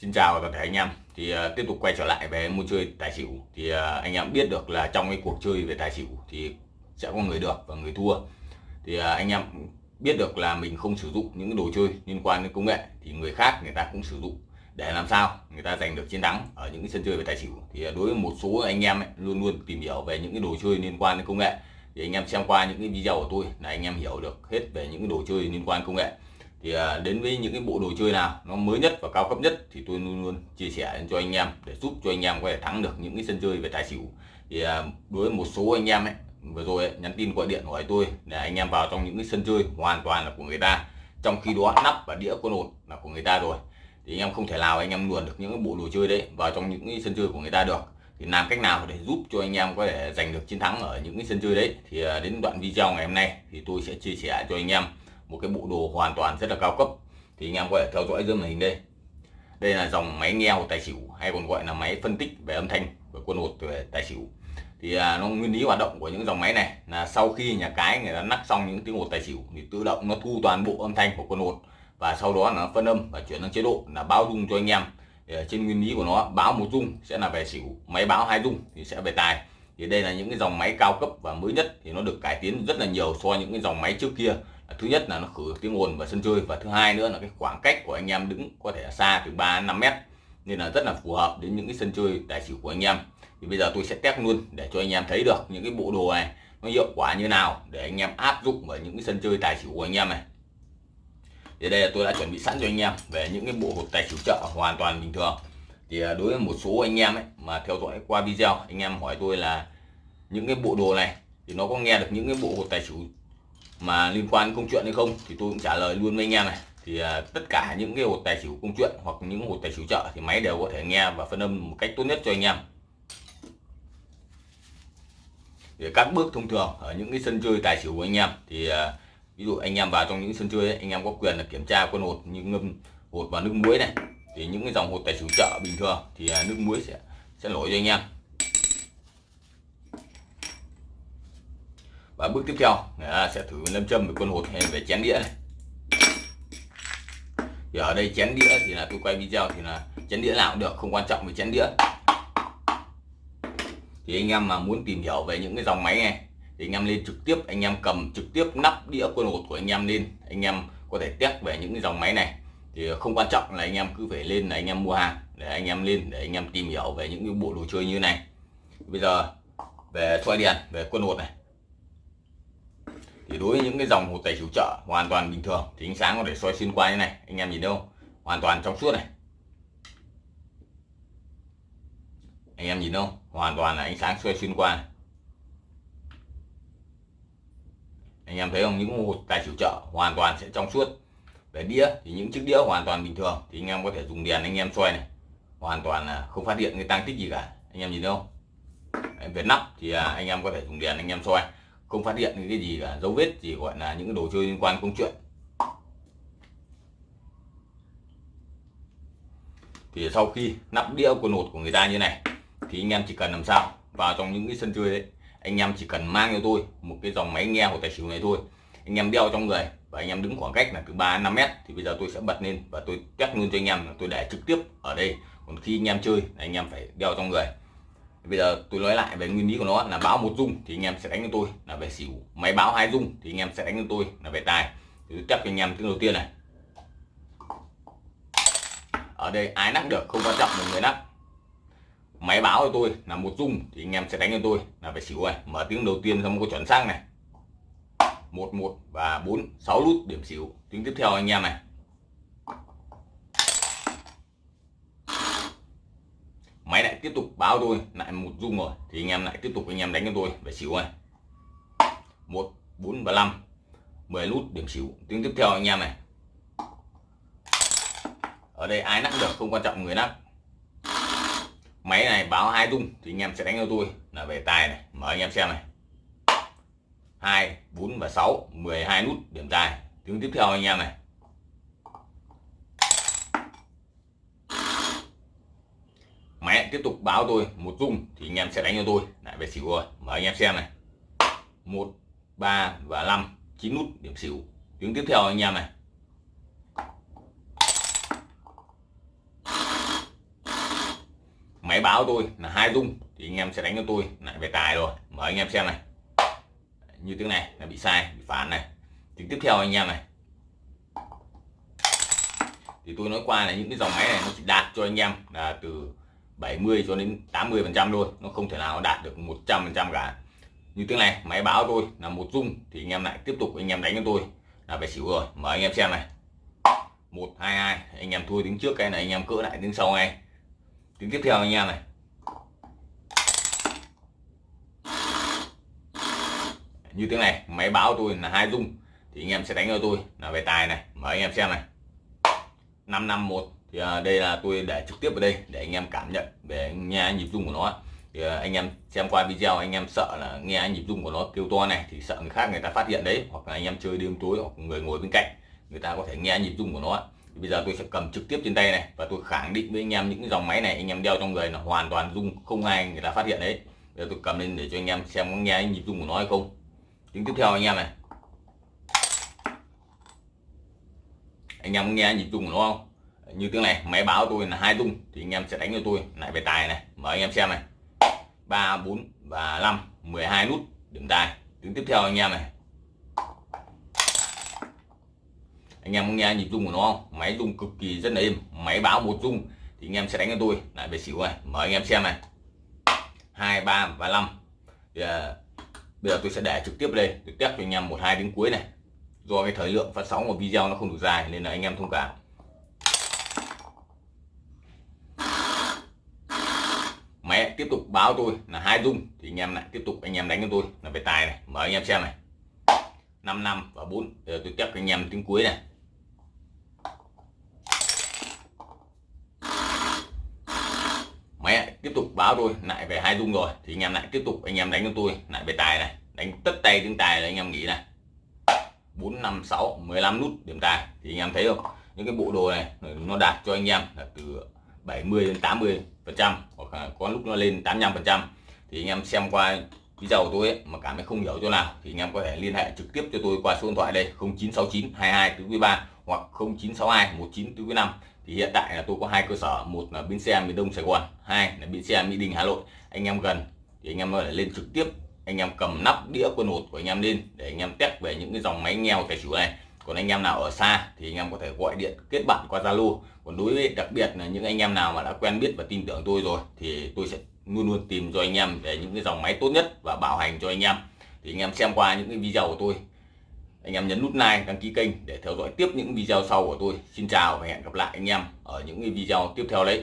Xin chào toàn thể anh em. Thì uh, tiếp tục quay trở lại về môn chơi tài xỉu. Thì uh, anh em biết được là trong cái cuộc chơi về tài xỉu thì sẽ có người được và người thua. Thì uh, anh em biết được là mình không sử dụng những đồ chơi liên quan đến công nghệ thì người khác người ta cũng sử dụng để làm sao người ta giành được chiến thắng ở những cái sân chơi về tài xỉu. Thì đối với một số anh em ấy, luôn luôn tìm hiểu về những cái đồ chơi liên quan đến công nghệ. Thì anh em xem qua những cái video của tôi là anh em hiểu được hết về những cái đồ chơi liên quan công nghệ thì à, đến với những cái bộ đồ chơi nào nó mới nhất và cao cấp nhất thì tôi luôn luôn chia sẻ cho anh em để giúp cho anh em có thể thắng được những cái sân chơi về tài xỉu. Thì à, đối với một số anh em ấy vừa rồi ấy, nhắn tin gọi điện hỏi tôi để anh em vào trong những cái sân chơi hoàn toàn là của người ta. Trong khi đó nắp và đĩa quân ổn là của người ta rồi. Thì anh em không thể nào anh em luồn được những cái bộ đồ chơi đấy vào trong những cái sân chơi của người ta được. Thì làm cách nào để giúp cho anh em có thể giành được chiến thắng ở những cái sân chơi đấy? Thì à, đến đoạn video ngày hôm nay thì tôi sẽ chia sẻ cho anh em một cái bộ đồ hoàn toàn rất là cao cấp. Thì anh em có thể theo dõi dưới màn hình đây. Đây là dòng máy nghe hột tài xỉu hay còn gọi là máy phân tích về âm thanh của quân hột về tài xỉu. Thì à, nó nguyên lý hoạt động của những dòng máy này là sau khi nhà cái người ta nắp xong những tiếng hột tài xỉu thì tự động nó thu toàn bộ âm thanh của quân hột. Và sau đó nó phân âm và chuyển sang chế độ là báo rung cho anh em. Thì trên nguyên lý của nó báo một rung sẽ là về xỉu máy báo hai rung thì sẽ về tài. Thì đây là những cái dòng máy cao cấp và mới nhất thì nó được cải tiến rất là nhiều so với những cái dòng máy trước kia thứ nhất là nó khử tiếng ồn và sân chơi và thứ hai nữa là cái khoảng cách của anh em đứng có thể là xa từ 3 đến 5 mét. Nên là rất là phù hợp đến những cái sân chơi tài xỉu của anh em. Thì bây giờ tôi sẽ test luôn để cho anh em thấy được những cái bộ đồ này nó hiệu quả như nào để anh em áp dụng vào những cái sân chơi tài xỉu của anh em này. Thì đây là tôi đã chuẩn bị sẵn cho anh em về những cái bộ hộp tài xỉu chợ hoàn toàn bình thường. Thì à, đối với một số anh em ấy mà theo dõi qua video, anh em hỏi tôi là những cái bộ đồ này thì nó có nghe được những cái bộ hột tài xỉu mà liên quan công chuyện hay không thì tôi cũng trả lời luôn với anh em này. Thì uh, tất cả những cái hột tài xỉu công chuyện hoặc những hột tài xỉu chợ thì máy đều có thể nghe và phân âm một cách tốt nhất cho anh em. Thì các bước thông thường ở những cái sân chơi tài xỉu của anh em thì uh, ví dụ anh em vào trong những sân chơi ấy, anh em có quyền là kiểm tra con hột như ngâm hột vào nước muối này. Thì những cái dòng hột tài xỉu chợ bình thường thì uh, nước muối sẽ sẽ nổi cho anh em. Và bước tiếp theo à, sẽ thử lâm châm về quân hột hay về chén đĩa này. Thì ở đây chén đĩa thì là tôi quay video thì là chén đĩa nào cũng được không quan trọng về chén đĩa. Thì anh em mà muốn tìm hiểu về những cái dòng máy này thì anh em lên trực tiếp anh em cầm trực tiếp nắp đĩa quân hột của anh em lên anh em có thể test về những cái dòng máy này. Thì không quan trọng là anh em cứ phải lên là anh em mua hàng để anh em lên để anh em tìm hiểu về những cái bộ đồ chơi như này. Bây giờ về xoay đèn về quân hột này thì đối với những cái dòng hồ tẩy chủ trợ hoàn toàn bình thường, thì ánh sáng có thể soi xuyên qua như này, anh em nhìn đâu hoàn toàn trong suốt này. Anh em nhìn đâu hoàn toàn là ánh sáng soi xuyên qua này. anh em thấy không? Những hột tài chủ trợ hoàn toàn sẽ trong suốt. Về đĩa thì những chiếc đĩa hoàn toàn bình thường, thì anh em có thể dùng đèn anh em soi này. Hoàn toàn là không phát hiện cái tăng tích gì cả. Anh em nhìn đâu về nắp thì à, anh em có thể dùng đèn anh em soi không phát hiện cái gì cả, dấu vết gì gọi là những đồ chơi liên quan công chuyện. Thì sau khi nắp đĩa của nột của người ta như này, thì anh em chỉ cần làm sao, vào trong những cái sân chơi đấy, anh em chỉ cần mang cho tôi một cái dòng máy nghe của tài xỉu này thôi. Anh em đeo trong người và anh em đứng khoảng cách là từ 3 năm 5 mét, thì bây giờ tôi sẽ bật lên và tôi test luôn cho anh em tôi để trực tiếp ở đây. Còn khi anh em chơi anh em phải đeo trong người bây giờ tôi nói lại về nguyên lý của nó, là báo một dung thì anh em sẽ đánh cho tôi, là về xỉu. Máy báo hai dung thì anh em sẽ đánh cho tôi, là về tài. Thì tôi test cho anh em tiếng đầu tiên này. Ở đây ai nắp được không quan trọng là người nắp máy báo cho tôi là một dung thì anh em sẽ đánh cho tôi, là về xỉu này. Mở tiếng đầu tiên xong có chuẩn xác này. Một một và bốn, sáu nút điểm xỉu. Tiếng tiếp theo anh em này máy lại tiếp tục báo tôi lại một dung rồi. Thì anh em lại tiếp tục anh em đánh cho tôi về xỉu này. Một, bốn và năm. 10 nút điểm xỉu. Tiếng tiếp theo anh em này. Ở đây ai nắp được không quan trọng, người nắp. Máy này báo hai dung thì anh em sẽ đánh cho tôi là về tài này. Mở anh em xem này. Hai, bốn và sáu. 12 nút điểm tài. Tiếng tiếp theo anh em này máy tiếp tục báo tôi một dung thì anh em sẽ đánh cho tôi. Lại về xỉu rồi mở anh em xem này. Một, ba và năm, chín nút, điểm xỉu. Tiếng tiếp theo anh em này. Máy báo tôi là hai dung thì anh em sẽ đánh cho tôi. Lại về tài rồi, mời anh em xem này. Như tiếng này là bị sai, bị phản này. Tiếng tiếp theo anh em này. Thì tôi nói qua là những cái dòng máy này nó chỉ đạt cho anh em là từ 70 cho đến 80 phần trăm thôi. Nó không thể nào đạt được 100 phần trăm cả. Như tiếng này, máy báo tôi là một dung thì anh em lại tiếp tục anh em đánh cho tôi là phải xỉu rồi. Mời anh em xem này. Một, hai hai. Anh em thua tiếng trước cái này, anh em cỡ lại tiếng sau ngay. Tiếng tiếp theo anh em này. Như tiếng này, máy báo tôi là hai dung thì anh em sẽ đánh cho tôi là về tài này. Mời anh em xem này. 551 thì à, đây là tôi để trực tiếp ở đây để anh em cảm nhận về nghe nhịp rung của nó thì à, anh em xem qua video anh em sợ là nghe nhịp rung của nó kêu to này thì sợ người khác người ta phát hiện đấy hoặc là anh em chơi đêm tối hoặc người ngồi bên cạnh người ta có thể nghe nhịp rung của nó thì bây giờ tôi sẽ cầm trực tiếp trên tay này và tôi khẳng định với anh em những dòng máy này anh em đeo trong người là hoàn toàn rung không ai người ta phát hiện đấy. Bây giờ tôi cầm lên để cho anh em xem có nghe nhịp rung của nó hay không. Tiếng tiếp theo anh em này. Anh em nghe nhịp rung của nó không? Như tiếng này máy báo tôi là hai tung thì anh em sẽ đánh cho tôi lại về tài này. Mời anh em xem này. Ba bốn và năm 12 nút điểm tài. Tiếng tiếp theo anh em này. Anh em có nghe nhịp rung của nó không? Máy rung cực kỳ rất là êm. Máy báo một rung thì anh em sẽ đánh cho tôi lại về xỉu này. Mời anh em xem này. Hai ba và năm thì, à, bây giờ tôi sẽ để trực tiếp đây tôi test cho anh em một hai đến cuối này. Do cái thời lượng phát sóng của video nó không đủ dài nên là anh em thông cảm máy tiếp tục báo tôi là hai dung. Thì anh em lại tiếp tục anh em đánh cho tôi là về tài này. Mở anh em xem này. 5 năm và 4 giờ tôi tiếp anh em tiếng cuối này. Mẹ, tiếp tục báo tôi lại về hai dung rồi. Thì anh em lại tiếp tục anh em đánh cho tôi lại về tài này. Đánh tất tay tiếng tài là anh em nghĩ này. 4 5 6 15 nút điểm tài. Thì anh em thấy không? Những cái bộ đồ này, nó đạt cho anh em là từ 70 đến 80 phần trăm à, có lúc nó lên 85 phần trăm. Thì anh em xem qua video của tôi ấy, mà cảm thấy không hiểu chỗ nào thì anh em có thể liên hệ trực tiếp cho tôi qua số điện thoại đây 0969 22 tứ quý 3 hoặc 0962 19 tứ quý 5 thì hiện tại là tôi có hai cơ sở một là bến xe miền Đông Sài Gòn hai là bến xe Mỹ Đình Hà Nội. Anh em gần thì anh em có thể lên trực tiếp anh em cầm nắp đĩa quân hột của anh em lên để anh em test về những cái dòng máy nghèo tài xỉu này còn anh em nào ở xa thì anh em có thể gọi điện, kết bạn qua Zalo. Còn đối với đặc biệt là những anh em nào mà đã quen biết và tin tưởng tôi rồi thì tôi sẽ luôn luôn tìm cho anh em để những cái dòng máy tốt nhất và bảo hành cho anh em. Thì anh em xem qua những cái video của tôi. Anh em nhấn nút like, đăng ký kênh để theo dõi tiếp những video sau của tôi. Xin chào và hẹn gặp lại anh em ở những cái video tiếp theo đấy.